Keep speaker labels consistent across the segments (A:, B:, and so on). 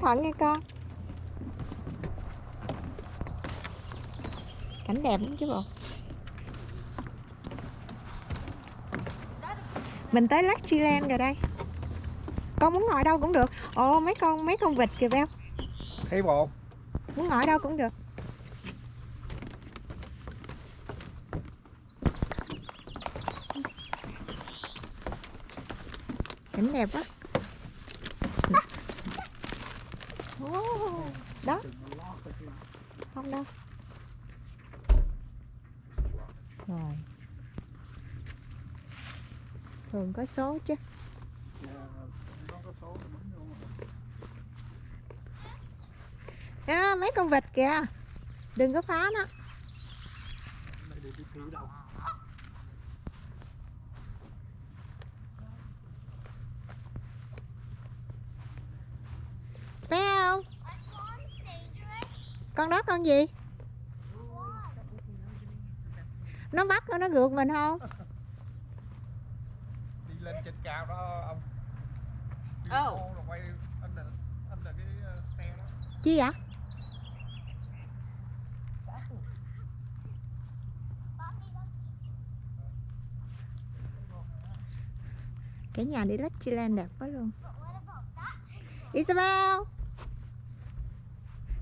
A: thận nha con. Cảnh đẹp lắm chứ bộ. Mình tới Luxuryland rồi đây. Con muốn ngồi đâu cũng được. Ồ mấy con mấy con vịt kìa beo.
B: Thấy bộ?
A: Muốn ngồi đâu cũng được. Cảnh đẹp quá Ồ, đó. Không đâu. Rồi. Thường có số chứ. À, mấy con vịt kìa. Đừng có phá nó phải không con đó con gì? Nó bắt nó gượt mình không?
B: Đi lên trên cao đó ông. Ô, rồi quay anh là anh là cái ờ, xe đó.
A: Chi vậy? Cái nhà đi Luxuryland đẹp quá luôn. Isabel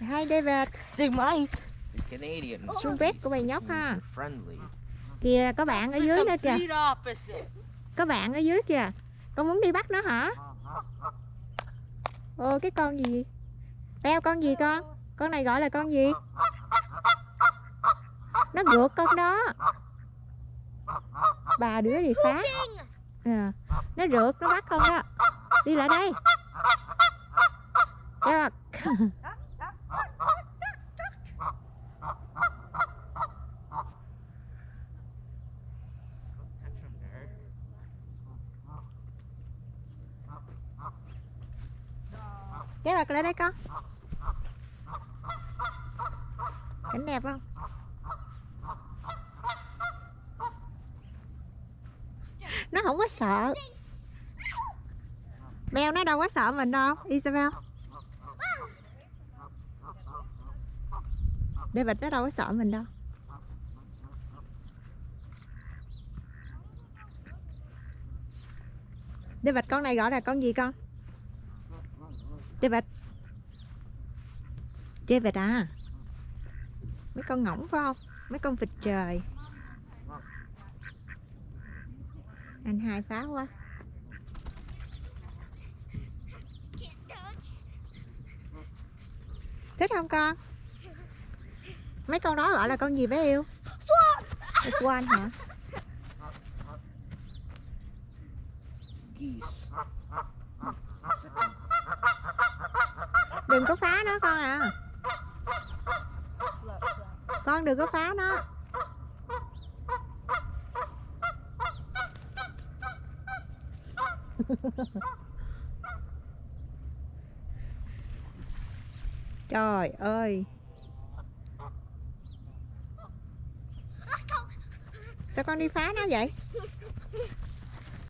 A: Hi David.
C: The Canadians
A: Xuống bếp của bầy nhóc ha.
C: friendly.
A: Kìa có bạn ở dưới nữa kìa. Có bạn ở dưới kìa. Con muốn đi bắt nó hả? Ồ cái con gì? Beo con gì con? Con này gọi là con gì? Nó gượt con đó. Bà đứa đi phá. À, Nó rượt nó bắt con đó. Đi lại đây. Được kéo ra lại đây con Cảnh đẹp không? Nó không có sợ. Beo nó đâu có sợ mình đâu, Isabel. David nó đâu có sợ mình đâu. David, con này gọi là con gì con? David David à? Mấy con ngỗng phải không? Mấy con vịt trời. Anh hai phá quá. Thích không con? Mấy con đó gọi là con gì bé yêu! Là Swan hả?
C: Geese.
A: Đừng có phá nó con à. Con đừng có phá nó. Trời ơi. Sao con đi phá nó vậy?